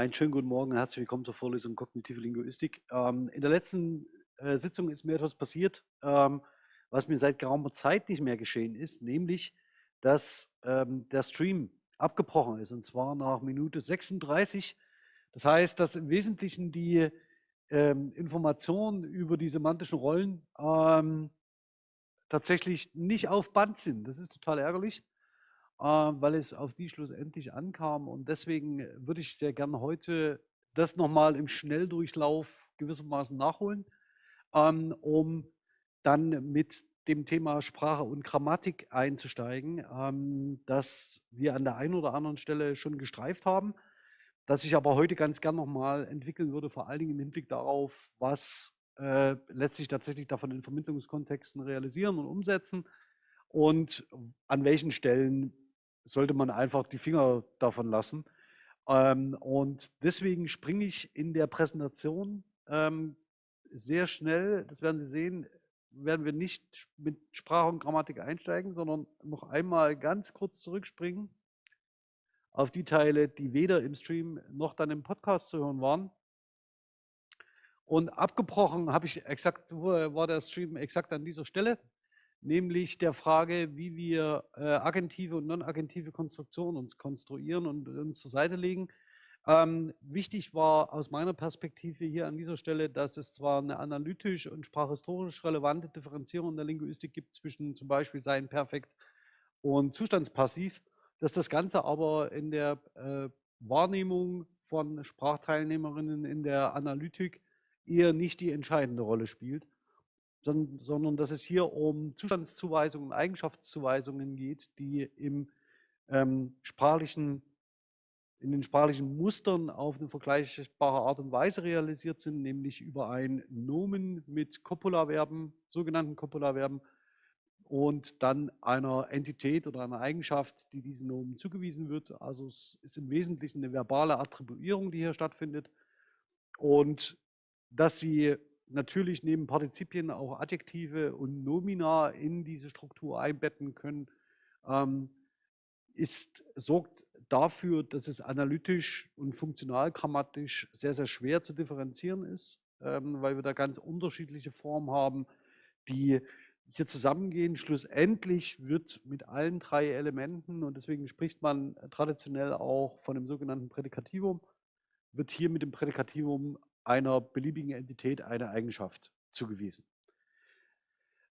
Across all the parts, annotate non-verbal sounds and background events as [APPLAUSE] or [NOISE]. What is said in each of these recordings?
Einen schönen guten Morgen und herzlich willkommen zur Vorlesung Kognitive Linguistik. Ähm, in der letzten äh, Sitzung ist mir etwas passiert, ähm, was mir seit geraumer Zeit nicht mehr geschehen ist, nämlich, dass ähm, der Stream abgebrochen ist und zwar nach Minute 36. Das heißt, dass im Wesentlichen die ähm, Informationen über die semantischen Rollen ähm, tatsächlich nicht auf Band sind. Das ist total ärgerlich. Ähm, weil es auf die schlussendlich ankam. Und deswegen würde ich sehr gerne heute das nochmal im Schnelldurchlauf gewissermaßen nachholen, ähm, um dann mit dem Thema Sprache und Grammatik einzusteigen, ähm, das wir an der einen oder anderen Stelle schon gestreift haben, das ich aber heute ganz gern nochmal entwickeln würde, vor allen Dingen im Hinblick darauf, was äh, letztlich tatsächlich davon in Vermittlungskontexten realisieren und umsetzen und an welchen Stellen sollte man einfach die Finger davon lassen. Ähm, und deswegen springe ich in der Präsentation ähm, sehr schnell, das werden Sie sehen, werden wir nicht mit Sprache und Grammatik einsteigen, sondern noch einmal ganz kurz zurückspringen auf die Teile, die weder im Stream noch dann im Podcast zu hören waren. Und abgebrochen habe ich exakt, war der Stream exakt an dieser Stelle nämlich der Frage, wie wir äh, agentive und non-agentive Konstruktionen uns konstruieren und uns zur Seite legen. Ähm, wichtig war aus meiner Perspektive hier an dieser Stelle, dass es zwar eine analytisch und sprachhistorisch relevante Differenzierung in der Linguistik gibt zwischen zum Beispiel Sein Perfekt und Zustandspassiv, dass das Ganze aber in der äh, Wahrnehmung von Sprachteilnehmerinnen in der Analytik eher nicht die entscheidende Rolle spielt sondern, dass es hier um Zustandszuweisungen Eigenschaftszuweisungen geht, die im ähm, sprachlichen, in den sprachlichen Mustern auf eine vergleichbare Art und Weise realisiert sind, nämlich über ein Nomen mit Copula-Verben, sogenannten Copula-Verben, und dann einer Entität oder einer Eigenschaft, die diesen Nomen zugewiesen wird. Also es ist im Wesentlichen eine verbale Attribuierung, die hier stattfindet. Und dass sie natürlich neben Partizipien auch Adjektive und Nomina in diese Struktur einbetten können, ähm, ist, sorgt dafür, dass es analytisch und funktionalgrammatisch sehr, sehr schwer zu differenzieren ist, ähm, weil wir da ganz unterschiedliche Formen haben, die hier zusammengehen. Schlussendlich wird mit allen drei Elementen, und deswegen spricht man traditionell auch von dem sogenannten Prädikativum, wird hier mit dem Prädikativum einer beliebigen Entität eine Eigenschaft zugewiesen.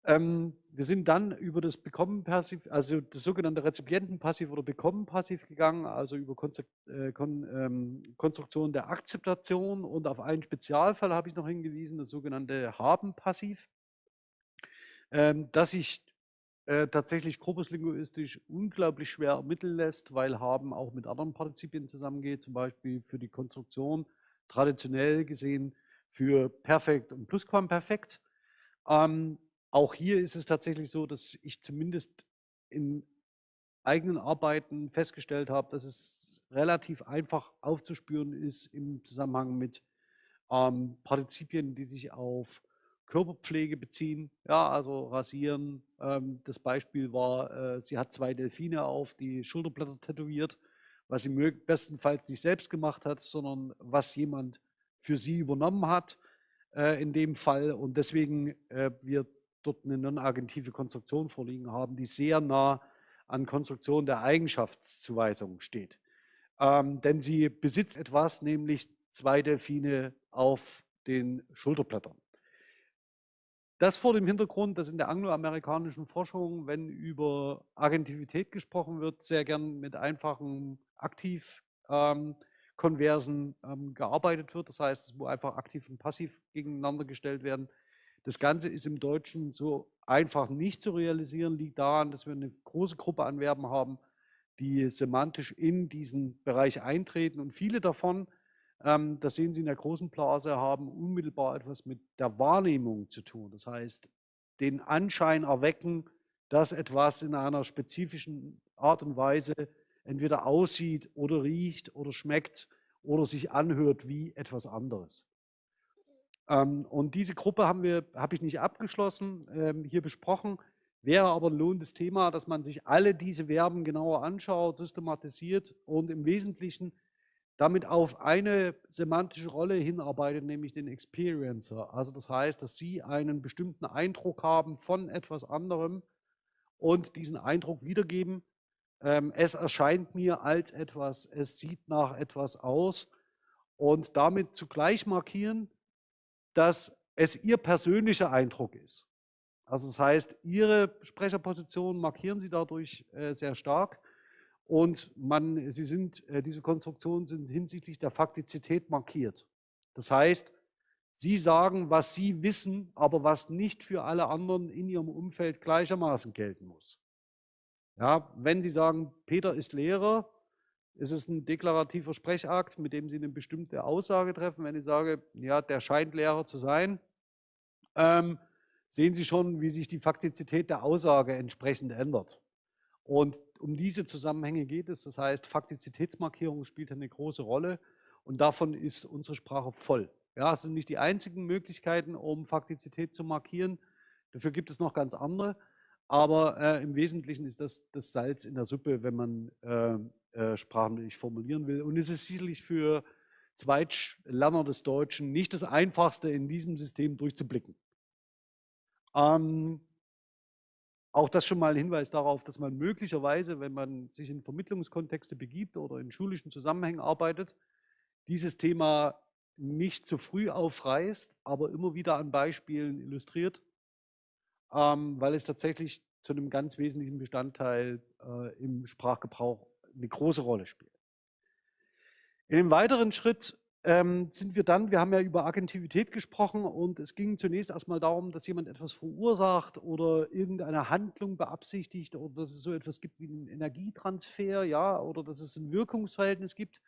Ähm, wir sind dann über das Bekommen-Passiv, also das sogenannte Rezipienten-Passiv oder Bekommen-Passiv gegangen, also über Konzept, äh, ähm, Konstruktion der Akzeptation und auf einen Spezialfall habe ich noch hingewiesen, das sogenannte Haben-Passiv, ähm, das sich äh, tatsächlich korpuslinguistisch unglaublich schwer ermitteln lässt, weil Haben auch mit anderen Partizipien zusammengeht, zum Beispiel für die Konstruktion traditionell gesehen für Perfekt und Plusquamperfekt. Ähm, auch hier ist es tatsächlich so, dass ich zumindest in eigenen Arbeiten festgestellt habe, dass es relativ einfach aufzuspüren ist im Zusammenhang mit ähm, Partizipien, die sich auf Körperpflege beziehen. Ja, also rasieren. Ähm, das Beispiel war, äh, sie hat zwei Delfine auf die Schulterblätter tätowiert was sie bestenfalls nicht selbst gemacht hat, sondern was jemand für sie übernommen hat äh, in dem Fall. Und deswegen äh, wir dort eine non-agentive Konstruktion vorliegen haben, die sehr nah an Konstruktion der Eigenschaftszuweisung steht. Ähm, denn sie besitzt etwas, nämlich zwei Delfine auf den Schulterblättern. Das vor dem Hintergrund, dass in der angloamerikanischen Forschung, wenn über Agentivität gesprochen wird, sehr gern mit einfachen Aktiv-Konversen ähm, ähm, gearbeitet wird. Das heißt, muss einfach aktiv und passiv gegeneinander gestellt werden. Das Ganze ist im Deutschen so einfach nicht zu realisieren, liegt daran, dass wir eine große Gruppe an Verben haben, die semantisch in diesen Bereich eintreten und viele davon ähm, das sehen Sie in der großen Blase, haben unmittelbar etwas mit der Wahrnehmung zu tun. Das heißt, den Anschein erwecken, dass etwas in einer spezifischen Art und Weise entweder aussieht oder riecht oder schmeckt oder sich anhört wie etwas anderes. Ähm, und diese Gruppe haben wir, habe ich nicht abgeschlossen, ähm, hier besprochen. Wäre aber ein lohnendes Thema, dass man sich alle diese Verben genauer anschaut, systematisiert und im Wesentlichen damit auf eine semantische Rolle hinarbeitet, nämlich den Experiencer. Also das heißt, dass Sie einen bestimmten Eindruck haben von etwas anderem und diesen Eindruck wiedergeben. Ähm, es erscheint mir als etwas, es sieht nach etwas aus und damit zugleich markieren, dass es Ihr persönlicher Eindruck ist. Also das heißt, Ihre Sprecherposition markieren Sie dadurch äh, sehr stark und man, sie sind, äh, diese Konstruktionen sind hinsichtlich der Faktizität markiert. Das heißt, Sie sagen, was Sie wissen, aber was nicht für alle anderen in Ihrem Umfeld gleichermaßen gelten muss. Ja, wenn Sie sagen, Peter ist Lehrer, ist es ein deklarativer Sprechakt, mit dem Sie eine bestimmte Aussage treffen. Wenn ich sage, ja, der scheint Lehrer zu sein, ähm, sehen Sie schon, wie sich die Faktizität der Aussage entsprechend ändert. Und um diese Zusammenhänge geht es. Das heißt, Faktizitätsmarkierung spielt eine große Rolle und davon ist unsere Sprache voll. Ja, es sind nicht die einzigen Möglichkeiten, um Faktizität zu markieren. Dafür gibt es noch ganz andere. Aber äh, im Wesentlichen ist das das Salz in der Suppe, wenn man äh, äh, sprachlich formulieren will. Und es ist sicherlich für Zweitlerner des Deutschen nicht das Einfachste, in diesem System durchzublicken. Ähm, auch das schon mal ein Hinweis darauf, dass man möglicherweise, wenn man sich in Vermittlungskontexte begibt oder in schulischen Zusammenhängen arbeitet, dieses Thema nicht zu früh aufreißt, aber immer wieder an Beispielen illustriert, ähm, weil es tatsächlich zu einem ganz wesentlichen Bestandteil äh, im Sprachgebrauch eine große Rolle spielt. In dem weiteren Schritt ähm, sind wir dann, wir haben ja über Agentivität gesprochen und es ging zunächst erstmal darum, dass jemand etwas verursacht oder irgendeine Handlung beabsichtigt oder dass es so etwas gibt wie einen Energietransfer, ja, oder dass es ein Wirkungsverhältnis gibt.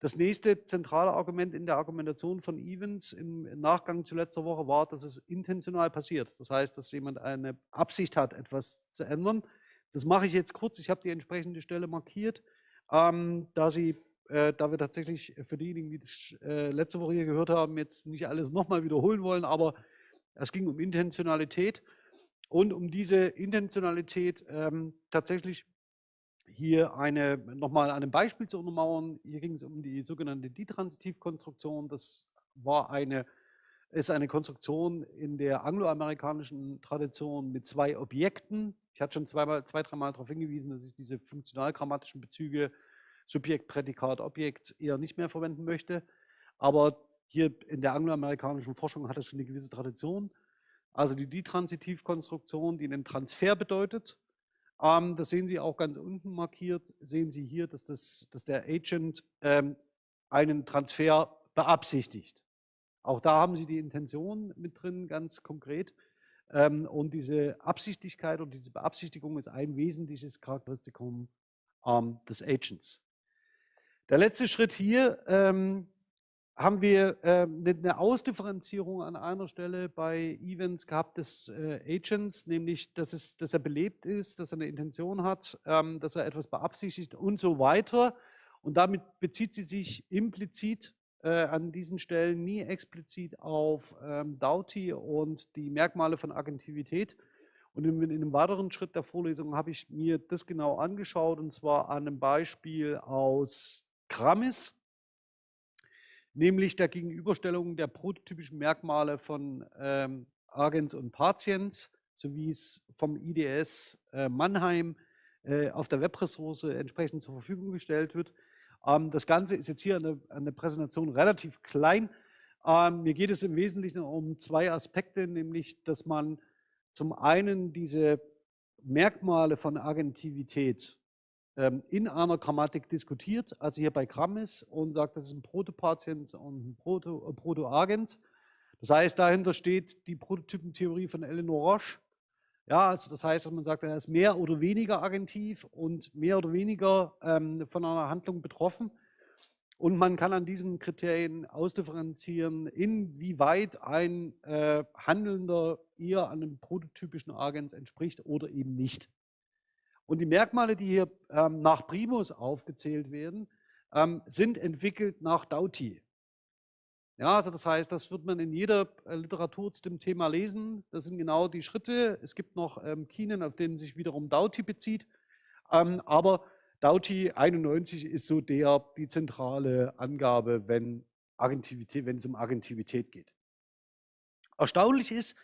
Das nächste zentrale Argument in der Argumentation von Evans im Nachgang zu letzter Woche war, dass es intentional passiert. Das heißt, dass jemand eine Absicht hat, etwas zu ändern. Das mache ich jetzt kurz. Ich habe die entsprechende Stelle markiert, ähm, da sie äh, da wir tatsächlich für diejenigen, die das äh, letzte Woche hier gehört haben, jetzt nicht alles nochmal wiederholen wollen, aber es ging um Intentionalität und um diese Intentionalität ähm, tatsächlich hier eine, nochmal an einem Beispiel zu untermauern. Hier ging es um die sogenannte Ditransitivkonstruktion. Das war eine, ist eine Konstruktion in der angloamerikanischen Tradition mit zwei Objekten. Ich hatte schon zweimal, zwei, dreimal darauf hingewiesen, dass ich diese funktional-grammatischen Bezüge Subjekt, Prädikat, Objekt eher nicht mehr verwenden möchte. Aber hier in der angloamerikanischen Forschung hat es eine gewisse Tradition. Also die Ditransitivkonstruktion, die einen Transfer bedeutet. Ähm, das sehen Sie auch ganz unten markiert. Sehen Sie hier, dass, das, dass der Agent ähm, einen Transfer beabsichtigt. Auch da haben Sie die Intention mit drin, ganz konkret. Ähm, und diese Absichtigkeit und diese Beabsichtigung ist ein wesentliches Charakteristikum ähm, des Agents. Der letzte Schritt hier ähm, haben wir äh, eine Ausdifferenzierung an einer Stelle bei Events gehabt des äh, Agents, nämlich, dass, es, dass er belebt ist, dass er eine Intention hat, ähm, dass er etwas beabsichtigt und so weiter. Und damit bezieht sie sich implizit äh, an diesen Stellen nie explizit auf ähm, Doughty und die Merkmale von Agentivität. Und in, in, einem weiteren Schritt der Vorlesung habe ich mir das genau angeschaut und zwar an einem Beispiel aus Grammis, nämlich der Gegenüberstellung der prototypischen Merkmale von ähm, Agens und so wie es vom IDS äh, Mannheim äh, auf der Webressource entsprechend zur Verfügung gestellt wird. Ähm, das Ganze ist jetzt hier eine, eine Präsentation relativ klein. Ähm, mir geht es im Wesentlichen um zwei Aspekte, nämlich, dass man zum einen diese Merkmale von Agentivität in einer Grammatik diskutiert, also hier bei Grammis und sagt, das ist ein Protopatiens und ein Proto, äh, Protoagens. Das heißt, dahinter steht die Prototypentheorie von Eleanor Roche. Ja, also das heißt, dass man sagt, er ist mehr oder weniger agentiv und mehr oder weniger ähm, von einer Handlung betroffen. Und man kann an diesen Kriterien ausdifferenzieren, inwieweit ein äh, Handelnder eher einem prototypischen Agens entspricht oder eben nicht. Und die Merkmale, die hier ähm, nach Primus aufgezählt werden, ähm, sind entwickelt nach Doughty. Ja, also das heißt, das wird man in jeder äh, Literatur zu dem Thema lesen. Das sind genau die Schritte. Es gibt noch ähm, Kinen, auf denen sich wiederum Doughty bezieht. Ähm, aber Dauti 91 ist so der, die zentrale Angabe, wenn, wenn es um Agentivität geht. Erstaunlich ist,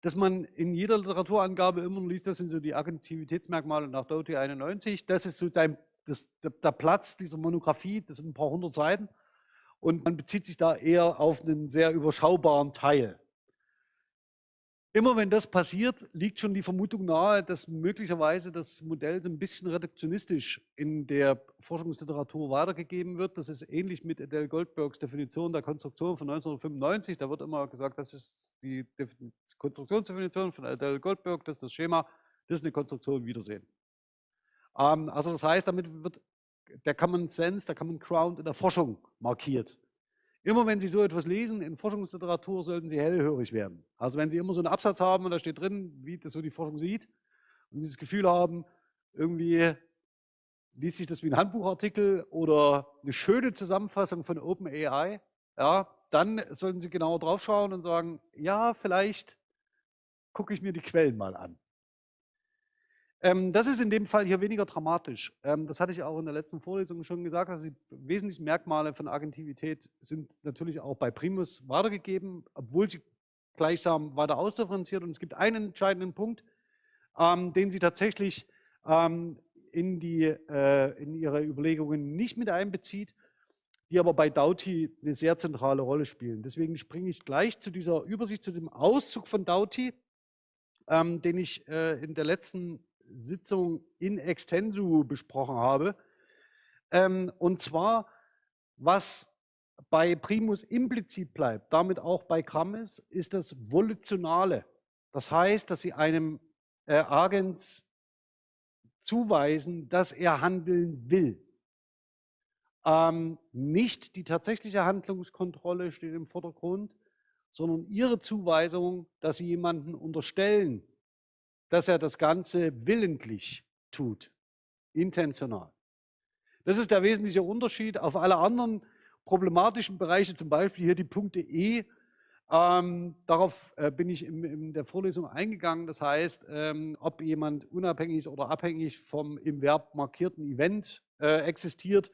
dass man in jeder Literaturangabe immer liest, das sind so die Agentivitätsmerkmale nach Doughty 91. Das ist so dein, das, der Platz dieser Monographie, das sind ein paar hundert Seiten. Und man bezieht sich da eher auf einen sehr überschaubaren Teil. Immer wenn das passiert, liegt schon die Vermutung nahe, dass möglicherweise das Modell so ein bisschen reduktionistisch in der Forschungsliteratur weitergegeben wird. Das ist ähnlich mit Adele Goldbergs Definition der Konstruktion von 1995. Da wird immer gesagt, das ist die Konstruktionsdefinition von Adele Goldberg, das ist das Schema, das ist eine Konstruktion, Wiedersehen. Ähm, also das heißt, damit wird der Common Sense, der Common Ground in der Forschung markiert. Immer wenn Sie so etwas lesen in Forschungsliteratur, sollten Sie hellhörig werden. Also wenn Sie immer so einen Absatz haben und da steht drin, wie das so die Forschung sieht und dieses Gefühl haben, irgendwie liest sich das wie ein Handbuchartikel oder eine schöne Zusammenfassung von OpenAI, ja, dann sollten Sie genauer drauf schauen und sagen, ja, vielleicht gucke ich mir die Quellen mal an. Ähm, das ist in dem Fall hier weniger dramatisch. Ähm, das hatte ich auch in der letzten Vorlesung schon gesagt. Also die wesentlichen Merkmale von Agentivität sind natürlich auch bei Primus weitergegeben, obwohl sie gleichsam weiter ausdifferenziert. Und es gibt einen entscheidenden Punkt, ähm, den sie tatsächlich in, die, äh, in ihre Überlegungen nicht mit einbezieht, die aber bei Doughty eine sehr zentrale Rolle spielen. Deswegen springe ich gleich zu dieser Übersicht, zu dem Auszug von Doughty, den ich äh, in der letzten Sitzung in extensu besprochen habe. Ähm, und zwar, was bei Primus implizit bleibt, damit auch bei Grammes, ist das Volitionale. Das heißt, dass Sie einem äh, Agens zuweisen, dass er handeln will. Ähm, nicht die tatsächliche Handlungskontrolle steht im Vordergrund, sondern Ihre Zuweisung, dass Sie jemanden unterstellen, dass er das Ganze willentlich tut, intentional. Das ist der wesentliche Unterschied auf alle anderen problematischen Bereiche, zum Beispiel hier die Punkte E. Ähm, darauf äh, bin ich in, in, der Vorlesung eingegangen. Das heißt, ähm, ob jemand unabhängig oder abhängig vom im Verb markierten Event äh, existiert,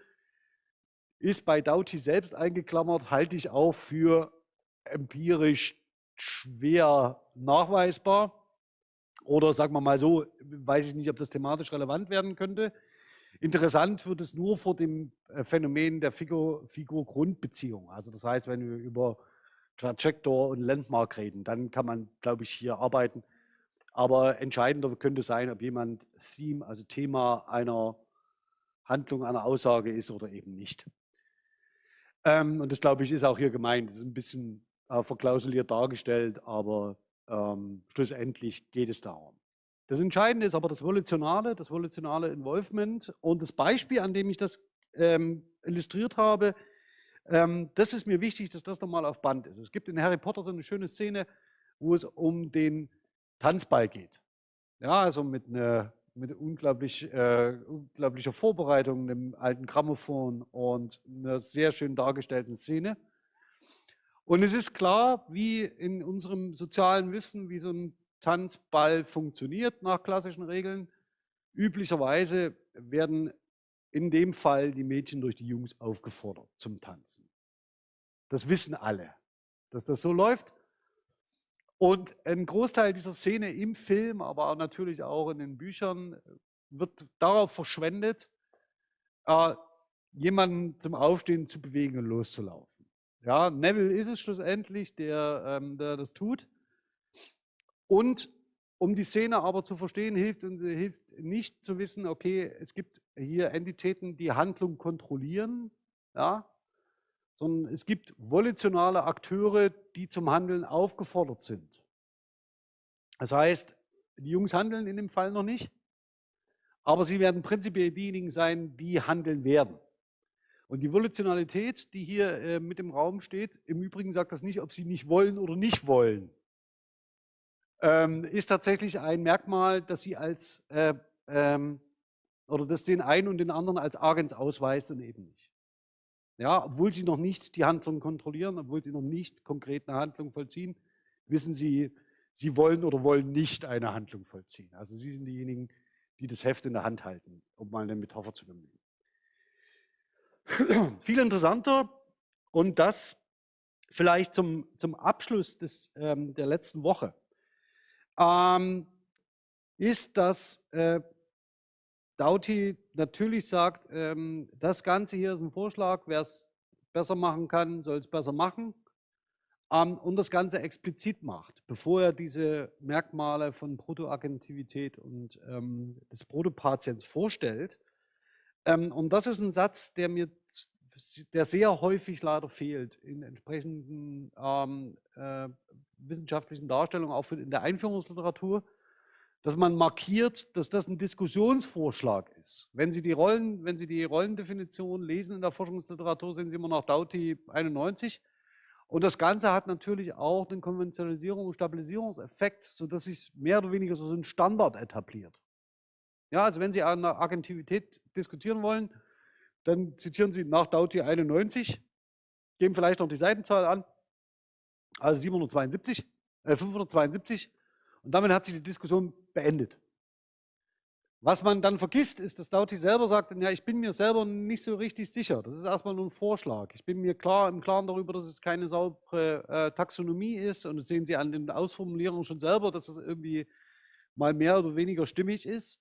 ist bei Doughty selbst eingeklammert, halte ich auch für empirisch schwer nachweisbar. Oder sagen wir mal so, weiß ich nicht, ob das thematisch relevant werden könnte. Interessant wird es nur vor dem äh, Phänomen der Figur-Grundbeziehung. also das heißt, wenn wir über Trajector und Landmark reden, dann kann man, glaube ich, hier arbeiten. Aber entscheidender könnte sein, ob jemand Theme, also Thema einer Handlung, einer Aussage ist oder eben nicht. Ähm, und das, glaube ich, ist auch hier gemeint. Das ist ein bisschen äh, verklausuliert dargestellt, aber ähm, schlussendlich geht es darum. Das Entscheidende ist aber das Volitionale, das volitionale Involvement. Und das Beispiel, an dem ich das ähm, illustriert habe, ähm, das ist mir wichtig, dass das nochmal auf Band ist. Es gibt in Harry Potter so eine schöne Szene, wo es um den Tanzball geht. Ja, also mit einer mit unglaublich, äh, unglaublicher Vorbereitung, einem alten Grammophon und einer sehr schön dargestellten Szene. Und es ist klar, wie in unserem sozialen Wissen, wie so ein Tanzball funktioniert nach klassischen Regeln. Üblicherweise werden in dem Fall die Mädchen durch die Jungs aufgefordert zum Tanzen. Das wissen alle, dass das so läuft. Und ein Großteil dieser Szene im Film, aber natürlich auch in den Büchern, wird darauf verschwendet, äh, jemanden zum Aufstehen zu bewegen und loszulaufen. Ja, Neville ist es schlussendlich, der, ähm, der das tut. Und um die Szene aber zu verstehen, hilft, hilft nicht zu wissen, okay, es gibt hier Entitäten, die Handlung kontrollieren, ja, sondern es gibt volitionale Akteure, die zum Handeln aufgefordert sind. Das heißt, die Jungs handeln in dem Fall noch nicht, aber sie werden prinzipiell diejenigen sein, die handeln werden. Und die Volitionalität, die hier äh, mit im Raum steht, im Übrigen sagt das nicht, ob sie nicht wollen oder nicht wollen, ähm, ist tatsächlich ein Merkmal, das sie als äh, ähm, oder das den einen und den anderen als Agens ausweist und eben nicht. Ja, obwohl sie noch nicht die Handlung kontrollieren, obwohl sie noch nicht konkret eine Handlung vollziehen, wissen sie, sie wollen oder wollen nicht eine Handlung vollziehen. Also sie sind diejenigen, die das Heft in der Hand halten, um mal eine Metapher zu bemühen. [CLEARS THROAT] Viel interessanter und das vielleicht zum, zum Abschluss des, ähm, der letzten Woche ähm, ist, dass äh, Dauti natürlich sagt, ähm, das Ganze hier ist ein Vorschlag, wer es besser machen kann, soll es besser machen ähm, und das Ganze explizit macht, bevor er diese Merkmale von Protoagentivität und ähm, des Protopatients vorstellt. Ähm, und das ist ein Satz, der mir der sehr häufig leider fehlt in entsprechenden ähm, äh, wissenschaftlichen Darstellungen, auch in der Einführungsliteratur, dass man markiert, dass das ein Diskussionsvorschlag ist. Wenn Sie die, Rollen, wenn Sie die Rollendefinition lesen in der Forschungsliteratur, sehen Sie immer noch Dauti 91. Und das Ganze hat natürlich auch den Konventionalisierung und Stabilisierungseffekt, sodass sich mehr oder weniger so ein Standard etabliert. Ja, also wenn Sie eine Agentivität diskutieren wollen, dann zitieren Sie nach Dauti 91, geben vielleicht noch die Seitenzahl an, also 772, äh 572 und damit hat sich die Diskussion beendet. Was man dann vergisst, ist, dass Dauti selber sagt, ja, ich bin mir selber nicht so richtig sicher. Das ist erstmal nur ein Vorschlag. Ich bin mir klar im Klaren darüber, dass es keine saubere äh, Taxonomie ist. Und das sehen Sie an den Ausformulierungen schon selber, dass das irgendwie mal mehr oder weniger stimmig ist.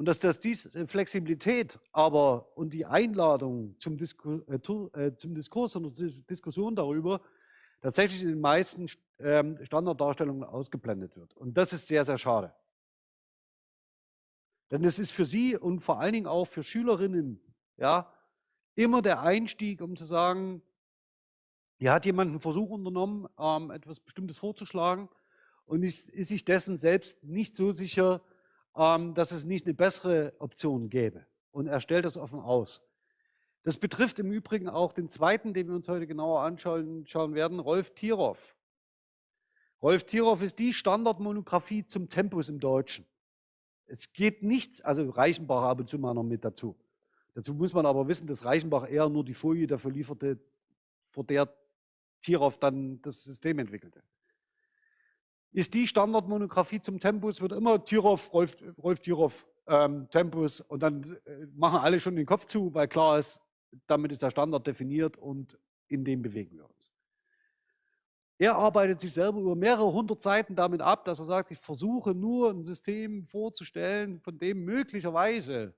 Und dass das diese Flexibilität aber und die Einladung zum, Disku äh, äh zum Diskurs und Diskussion darüber tatsächlich in den meisten ähm, Standarddarstellungen ausgeblendet wird. Und das ist sehr, sehr schade. Denn es ist für Sie und vor allen Dingen auch für Schülerinnen ja, immer der Einstieg, um zu sagen, hier hat jemand einen Versuch unternommen, ähm, etwas Bestimmtes vorzuschlagen und ist, ist, sich dessen selbst nicht so sicher, dass es nicht eine bessere Option gäbe. Und er stellt das offen aus. Das betrifft im Übrigen auch den zweiten, den wir uns heute genauer anschauen schauen werden, Rolf Tiroff. Rolf Tiroff ist die Standardmonographie zum Tempus im Deutschen. Es geht nichts, also Reichenbach ab und zu mal noch mit dazu. Dazu muss man aber wissen, dass Reichenbach eher nur die Folie dafür lieferte, vor der Tiroff dann das System entwickelte. Ist die Standardmonographie zum Tempus, wird immer Tiroff, Rolf, Rolf Tiroff, ähm, Tempus und dann äh, machen alle schon den Kopf zu, weil klar ist, damit ist der Standard definiert und in dem bewegen wir uns. Er arbeitet sich selber über mehrere hundert Seiten damit ab, dass er sagt, ich versuche nur ein System vorzustellen, von dem möglicherweise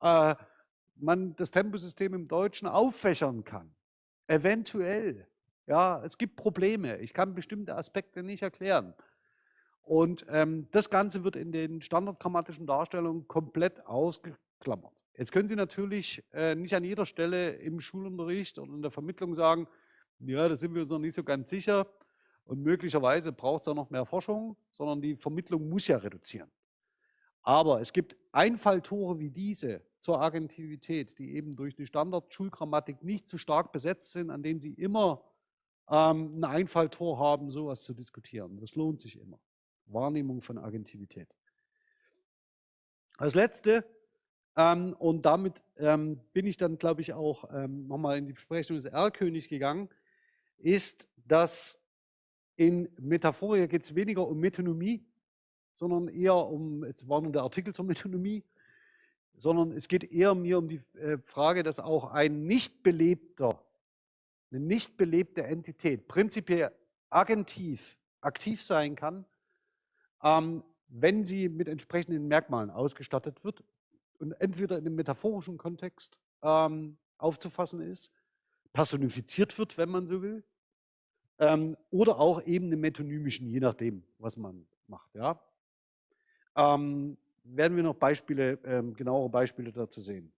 äh, man das Temposystem im Deutschen auffächern kann. Eventuell. Ja, es gibt Probleme. Ich kann bestimmte Aspekte nicht erklären. Und ähm, das Ganze wird in den standardgrammatischen Darstellungen komplett ausgeklammert. Jetzt können Sie natürlich äh, nicht an jeder Stelle im Schulunterricht oder in der Vermittlung sagen, ja, da sind wir uns noch nicht so ganz sicher und möglicherweise braucht es auch noch mehr Forschung, sondern die Vermittlung muss ja reduzieren. Aber es gibt Einfalltore wie diese zur Agentivität, die eben durch die Standard-Schulgrammatik nicht zu stark besetzt sind, an denen Sie immer ähm, ein Einfalltor haben, sowas zu diskutieren. Das lohnt sich immer. Wahrnehmung von Agentivität. Als letzte, ähm, und damit ähm, bin ich dann, glaube ich, auch ähm, nochmal in die Besprechung des R-König gegangen, ist, dass in Metaphoria geht es weniger um Metonomie, sondern eher um, es war nur der Artikel zur Metonomie, sondern es geht eher mir um die äh, Frage, dass auch ein nicht belebter, eine nicht belebte Entität prinzipiell agentiv aktiv sein kann, ähm, wenn sie mit entsprechenden Merkmalen ausgestattet wird und entweder in einem metaphorischen Kontext ähm, aufzufassen ist personifiziert wird, wenn man so will, ähm, oder auch eben im metonymischen, je nachdem, was man macht. Ja? Ähm, werden wir noch Beispiele, ähm, genauere Beispiele dazu sehen.